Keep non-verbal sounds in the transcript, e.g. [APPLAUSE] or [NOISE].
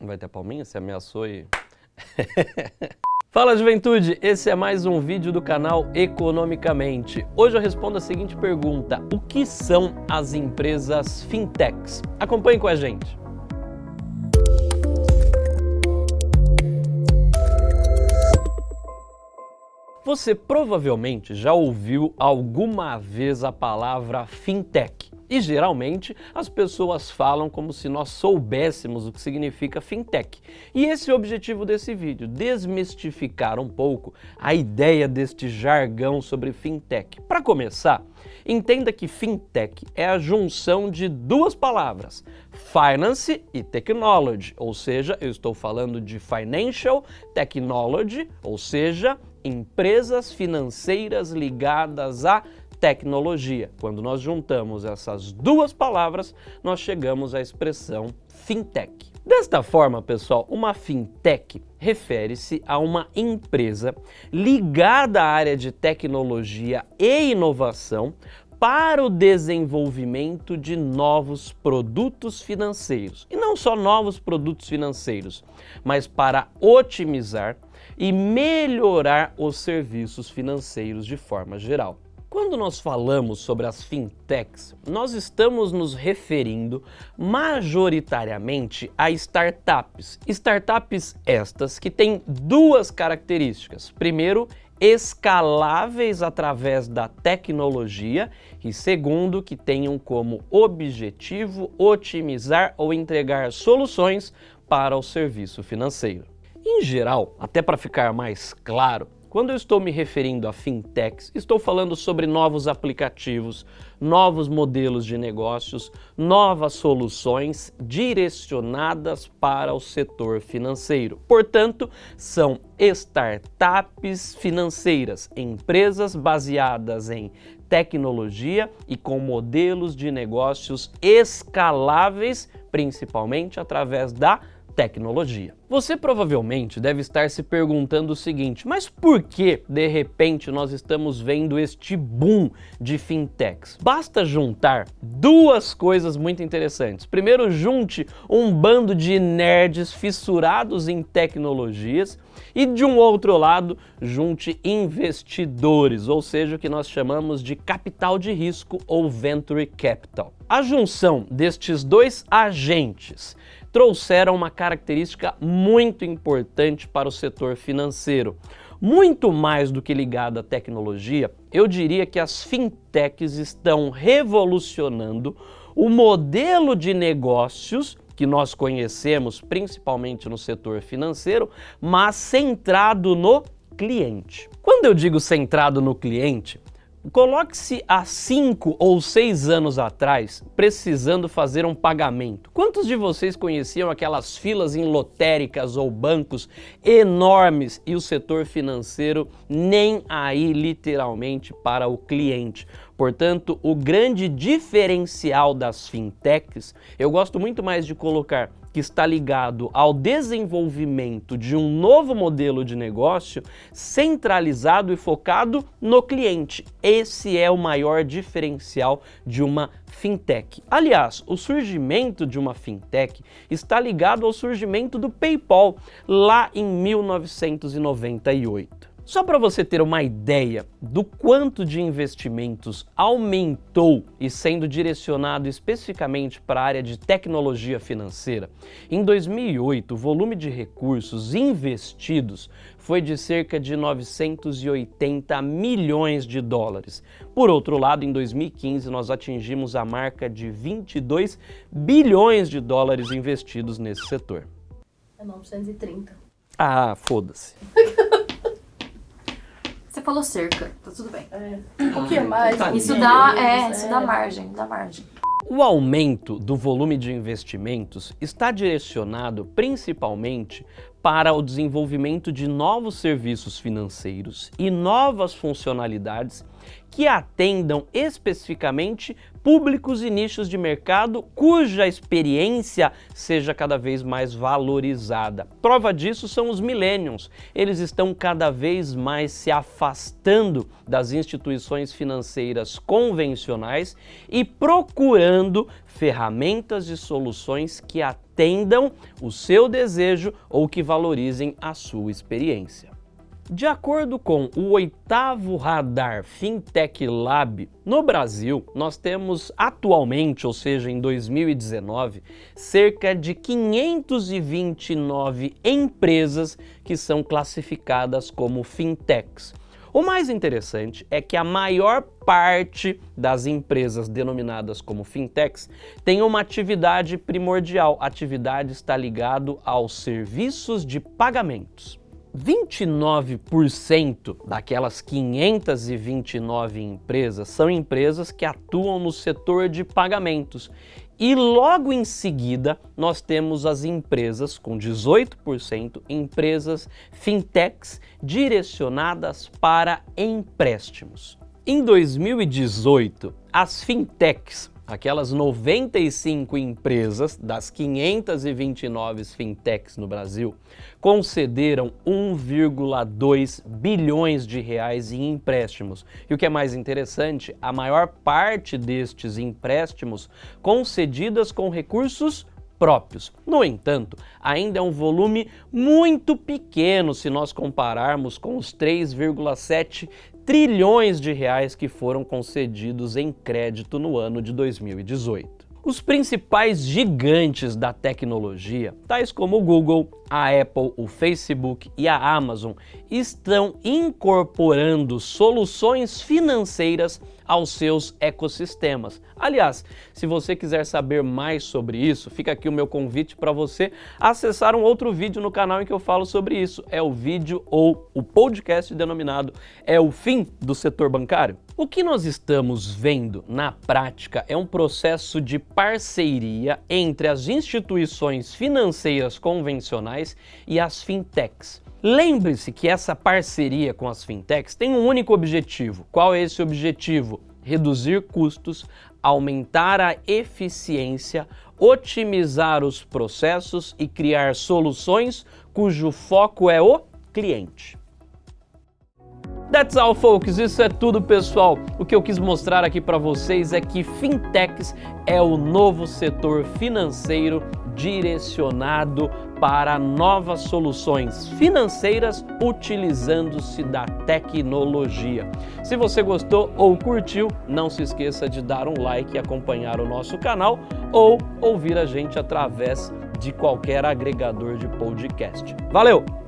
Vai ter palminha? Você ameaçou e... [LAUGHS] Fala juventude, esse é mais um vídeo do canal Economicamente. Hoje eu respondo a seguinte pergunta, o que são as empresas fintechs? Acompanhe com a gente. Você provavelmente já ouviu alguma vez a palavra fintech. E geralmente as pessoas falam como se nós soubéssemos o que significa fintech. E esse é o objetivo desse vídeo, desmistificar um pouco a ideia deste jargão sobre fintech. Para começar, entenda que fintech é a junção de duas palavras, finance e technology, ou seja, eu estou falando de financial technology, ou seja, empresas financeiras ligadas a tecnologia. Quando nós juntamos essas duas palavras, nós chegamos à expressão fintech. Desta forma, pessoal, uma fintech refere-se a uma empresa ligada à área de tecnologia e inovação para o desenvolvimento de novos produtos financeiros. E não só novos produtos financeiros, mas para otimizar e melhorar os serviços financeiros de forma geral. Quando nós falamos sobre as fintechs, nós estamos nos referindo majoritariamente a startups. Startups estas que têm duas características. Primeiro, escaláveis através da tecnologia e segundo, que tenham como objetivo otimizar ou entregar soluções para o serviço financeiro. Em geral, até para ficar mais claro, quando eu estou me referindo a fintechs, estou falando sobre novos aplicativos, novos modelos de negócios, novas soluções direcionadas para o setor financeiro. Portanto, são startups financeiras, empresas baseadas em tecnologia e com modelos de negócios escaláveis, principalmente através da tecnologia. Você provavelmente deve estar se perguntando o seguinte, mas por que, de repente, nós estamos vendo este boom de fintechs? Basta juntar duas coisas muito interessantes. Primeiro, junte um bando de nerds fissurados em tecnologias e, de um outro lado, junte investidores, ou seja, o que nós chamamos de capital de risco ou venture capital. A junção destes dois agentes trouxeram uma característica muito importante para o setor financeiro. Muito mais do que ligada à tecnologia, eu diria que as fintechs estão revolucionando o modelo de negócios que nós conhecemos principalmente no setor financeiro, mas centrado no cliente. Quando eu digo centrado no cliente, Coloque-se há cinco ou seis anos atrás precisando fazer um pagamento. Quantos de vocês conheciam aquelas filas em lotéricas ou bancos enormes e o setor financeiro nem aí literalmente para o cliente? Portanto, o grande diferencial das fintechs, eu gosto muito mais de colocar que está ligado ao desenvolvimento de um novo modelo de negócio centralizado e focado no cliente. Esse é o maior diferencial de uma fintech. Aliás, o surgimento de uma fintech está ligado ao surgimento do PayPal lá em 1998. Só para você ter uma ideia do quanto de investimentos aumentou e sendo direcionado especificamente para a área de tecnologia financeira, em 2008 o volume de recursos investidos foi de cerca de 980 milhões de dólares. Por outro lado, em 2015 nós atingimos a marca de 22 bilhões de dólares investidos nesse setor. É 930. Ah, foda-se. [LAUGHS] Falou cerca, tá tudo bem. É. Um pouquinho mais. Um Isso dá, menos, é, isso dá margem, dá margem. O aumento do volume de investimentos está direcionado principalmente para o desenvolvimento de novos serviços financeiros e novas funcionalidades que atendam especificamente públicos e nichos de mercado cuja experiência seja cada vez mais valorizada. Prova disso são os millennials. Eles estão cada vez mais se afastando das instituições financeiras convencionais e procurando ferramentas e soluções que atendam o seu desejo ou que valorizem a sua experiência. De acordo com o oitavo radar Fintech Lab, no Brasil nós temos atualmente, ou seja, em 2019, cerca de 529 empresas que são classificadas como fintechs. O mais interessante é que a maior parte das empresas denominadas como fintechs tem uma atividade primordial. A atividade está ligado aos serviços de pagamentos. 29% daquelas 529 empresas são empresas que atuam no setor de pagamentos. E logo em seguida, nós temos as empresas com 18%, empresas fintechs direcionadas para empréstimos. Em 2018, as fintechs aquelas 95 empresas das 529 fintechs no Brasil concederam 1,2 bilhões de reais em empréstimos. E o que é mais interessante, a maior parte destes empréstimos concedidas com recursos próprios. No entanto, ainda é um volume muito pequeno se nós compararmos com os 3,7 trilhões de reais que foram concedidos em crédito no ano de 2018. Os principais gigantes da tecnologia, tais como o Google, a Apple, o Facebook e a Amazon, estão incorporando soluções financeiras aos seus ecossistemas. Aliás, se você quiser saber mais sobre isso, fica aqui o meu convite para você acessar um outro vídeo no canal em que eu falo sobre isso. É o vídeo ou o podcast denominado É o Fim do Setor Bancário? O que nós estamos vendo na prática é um processo de parceria entre as instituições financeiras convencionais e as fintechs. Lembre-se que essa parceria com as fintechs tem um único objetivo. Qual é esse objetivo? Reduzir custos, aumentar a eficiência, otimizar os processos e criar soluções cujo foco é o cliente. That's all, folks. Isso é tudo, pessoal. O que eu quis mostrar aqui para vocês é que fintechs é o novo setor financeiro direcionado para novas soluções financeiras utilizando-se da tecnologia. Se você gostou ou curtiu, não se esqueça de dar um like e acompanhar o nosso canal ou ouvir a gente através de qualquer agregador de podcast. Valeu!